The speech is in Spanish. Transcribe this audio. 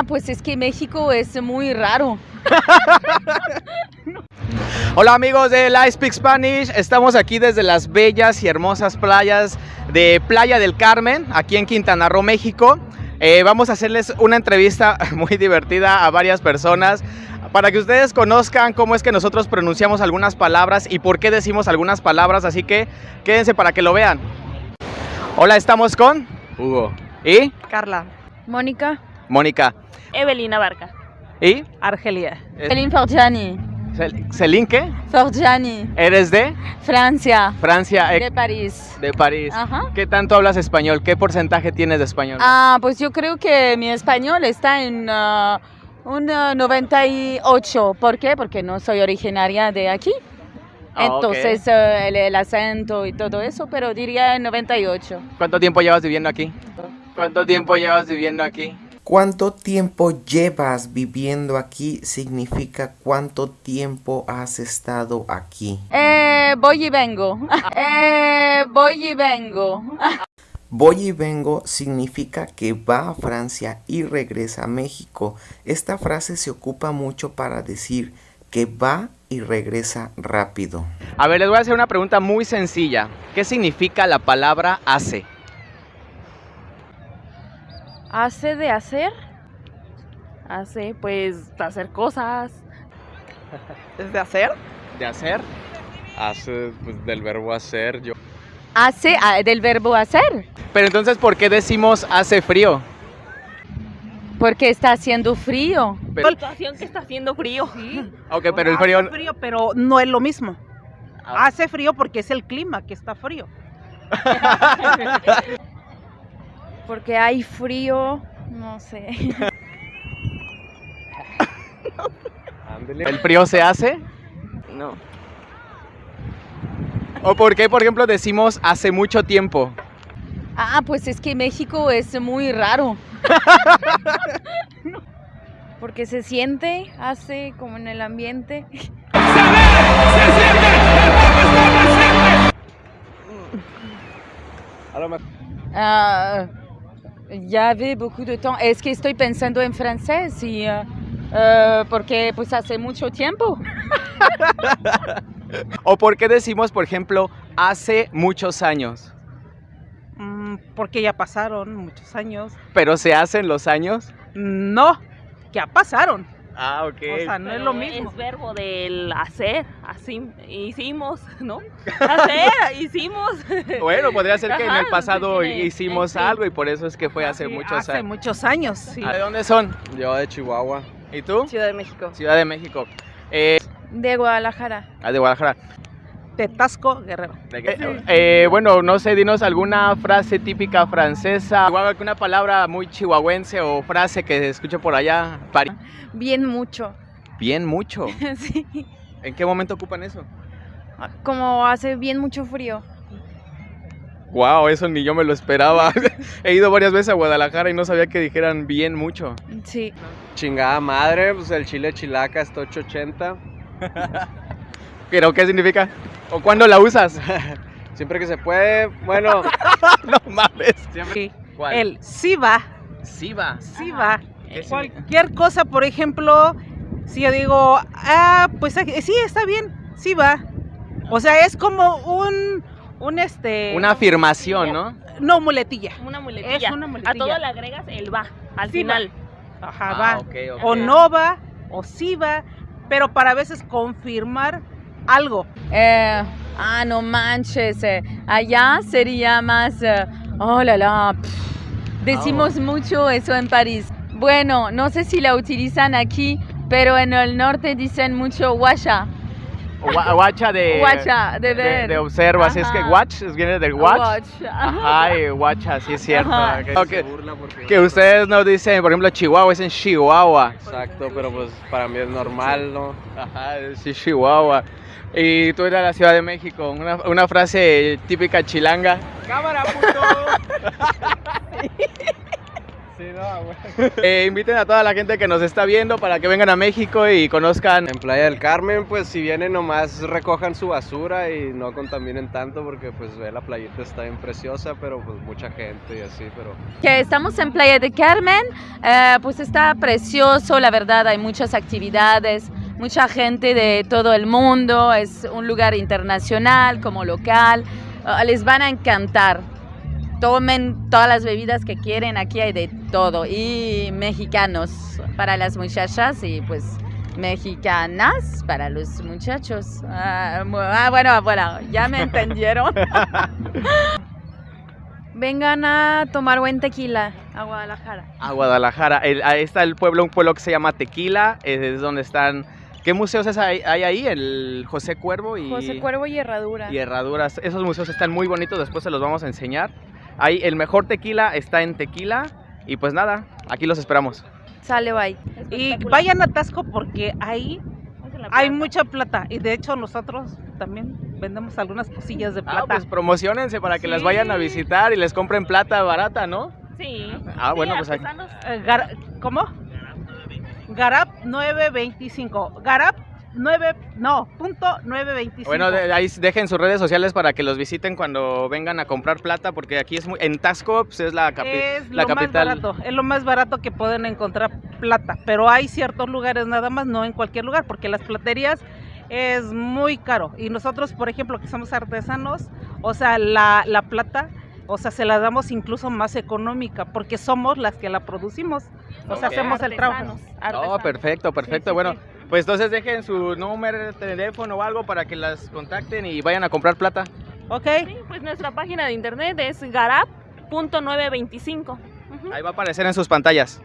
Ah, pues es que México es muy raro. Hola amigos de Live Speak Spanish, estamos aquí desde las bellas y hermosas playas de Playa del Carmen, aquí en Quintana Roo, México. Eh, vamos a hacerles una entrevista muy divertida a varias personas para que ustedes conozcan cómo es que nosotros pronunciamos algunas palabras y por qué decimos algunas palabras, así que quédense para que lo vean. Hola, estamos con Hugo. y Carla. Mónica. Mónica. Evelina Barca. ¿Y? Argelia. Celine Forgiani. Cel- ¿Celine qué? Forgiani. ¿Eres de Francia. Francia, eh, De París. de París? Ajá. ¿Qué tanto hablas español? ¿Qué porcentaje tienes de español? Ah, pues yo creo que mi español está en ah, un ah, 98. ¿Por qué? Porque no soy originaria de aquí. Ah. Entonces eh, el, el acento y todo eso, pero diría 98. ¿Cuánto tiempo llevas viviendo aquí? ¿Cuánto tiempo llevas viviendo aquí? ¿Cuánto tiempo llevas viviendo aquí? Significa cuánto tiempo has estado aquí. Eh, voy y vengo. Eh, voy y vengo. Voy y vengo significa que va a Francia y regresa a México. Esta frase se ocupa mucho para decir que va y regresa rápido. A ver, les voy a hacer una pregunta muy sencilla. ¿Qué significa la palabra hace? ¿Hace de hacer? Hace, pues, hacer cosas. ¿Es de hacer? ¿De hacer? Hace pues, del verbo hacer. Yo. Hace ah, del verbo hacer. Pero entonces, ¿por qué decimos hace frío? Porque está haciendo frío. Pero- situación que está haciendo frío. ok, pero el frío... Hace frío, pero no es lo mismo. Ah. Hace frío porque es el clima que está frío. Porque hay frío, no sé. ¿El frío se hace? No. ¿O por qué, por ejemplo, decimos hace mucho tiempo? Ah, pues es que México es muy raro. Porque se siente, hace como en el ambiente. A lo mejor. Ya ve beaucoup de temps. Es que estoy pensando en francés y ah, ah, porque pues hace mucho tiempo. ¿O por qué decimos, por ejemplo, hace muchos años? Mm, porque ya pasaron muchos años. ¿Pero se hacen los años? No, ya pasaron. Ah, ok. O sea, no es lo mismo. Es verbo del hacer. Así, hicimos, ¿no? Hacer, hicimos. Bueno, podría ser que en el pasado sí, hicimos sí. algo y por eso es que fue hace Sí, muchos hace años. muchos años, sí. ¿De dónde son? Yo de Chihuahua. ¿Y tú? Ciudad de México. Ciudad de México. Eh, De Guadalajara. ah, de Guadalajara. De Tasco, Guerrero. Eh, eh, bueno, no sé, dinos alguna frase típica francesa, o alguna palabra muy chihuahuense o frase que se escuche por allá. Pari- Bien mucho. Bien mucho. sí. ¿En qué momento ocupan eso? Como hace bien mucho frío. Wow, eso ni yo me lo esperaba. He ido varias veces a Guadalajara y no sabía que dijeran bien mucho. Sí. Chingada madre, pues el chile chilaca está 880. ¿Pero qué significa? ¿O cuándo la usas? Siempre que se puede, bueno, no mames. Sí. ¿Cuál? El sí va, Sí va. sí va. Cualquier cosa, por ejemplo, si yo digo, ah, pues eh, sí, está bien, sí va. O sea, es como un, un este... Una afirmación, ¿no? No, muletilla. Una muletilla. Es una A muletilla. todo le agregas el va al Sí, va. final. Ajá, Ah, va. O no va, o sí va, pero para a veces confirmar algo. Eh, ah, no manches. eh, Allá sería más. eh, oh la la. Decimos mucho eso en París. Bueno, no sé si la utilizan aquí, pero en el norte dicen mucho guacha. O gua- Guacha de. Guacha, de de, ver. de observa, así es que watch, es viene del watch. Ajá. Ay, guacha, sí es cierto. Ajá. Que, que ustedes no dicen, por ejemplo, Chihuahua, dicen Chihuahua. Exacto, pero pues para mí es normal, ¿no? Ajá, sí, Chihuahua. Y tú eres de la Ciudad de México, una, una frase típica chilanga. ¡Cámara, puto! Sí, no, güey. Eh, inviten a toda la gente que nos está viendo para que vengan a México y conozcan. En Playa del Carmen, pues si vienen nomás recojan su basura y no contaminen tanto porque pues ve la playita está bien preciosa, pero pues mucha gente y así, pero Que estamos en Playa de Carmen, eh, pues está precioso, la verdad, hay muchas actividades, mucha gente de todo el mundo, es un lugar internacional como local, Ah, les van a encantar. Tomen todas las bebidas que quieren, aquí hay de todo. Y mexicanos para las muchachas y pues mexicanas para los muchachos. Ah, ah, bueno, bueno, ya me entendieron. Vengan a tomar buen tequila a Guadalajara. A Guadalajara. El- ahí está el pueblo, un pueblo que se llama Tequila, es donde están... ¿Qué museos hay, hay ahí? El José Cuervo y... José Cuervo y Herradura. y Herraduras. Esos museos están muy bonitos, después se los vamos a enseñar. Ahí el mejor tequila está en Tequila. Y pues nada, aquí los esperamos. Sale, bye. Y vayan a Tasco porque ahí hay mucha plata. Y de hecho nosotros también vendemos algunas cosillas de Ah, plata. pues promocionense para que las Sí. vayan a visitar y les compren plata barata, ¿no? Sí. Ah, bueno, Sí, pues. Eh, Gar- ¿Cómo? Garap 925. Garap 9, no, punto 925. Bueno, de- ahí dejen sus redes sociales para que los visiten cuando vengan a comprar plata, porque aquí es muy... En Tasco pues, es la, capi- es la lo capital. más barato, es lo más barato que pueden encontrar plata, pero hay ciertos lugares nada más, no en cualquier lugar, porque las platerías es muy caro y nosotros, por ejemplo, que somos artesanos, o sea, la, la plata, o sea, se la damos incluso más económica, porque somos las que la producimos, o sea, hacemos el trabajo. Artesanos, Oh, perfecto, perfecto. sí, bueno, sí. pues entonces dejen su número de teléfono o algo para que las contacten y vayan a comprar plata. ¿Ok? Sí, pues nuestra página de internet es garap.925. Ujú. Ahí va a aparecer en sus pantallas.